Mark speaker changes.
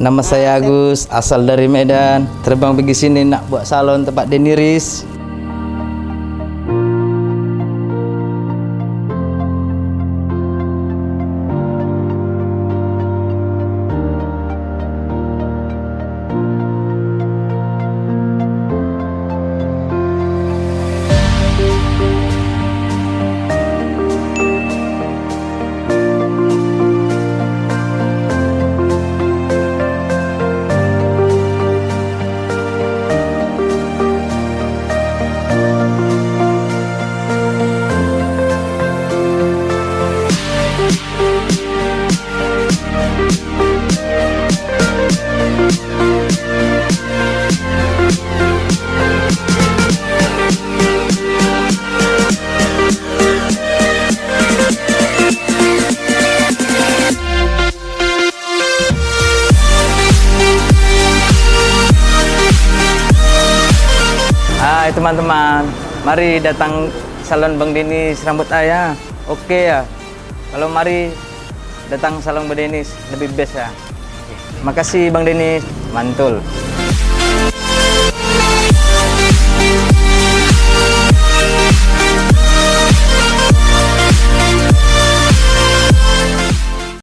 Speaker 1: Nama saya Agus, asal dari Medan. Terbang pergi sini nak buat salon tempat Deniris. Hai teman-teman, mari datang salon Bang Denis rambut ayah. Oke ya. Kalau mari datang salon Bang Denis lebih best ya. Makasih Bang Denis, mantul.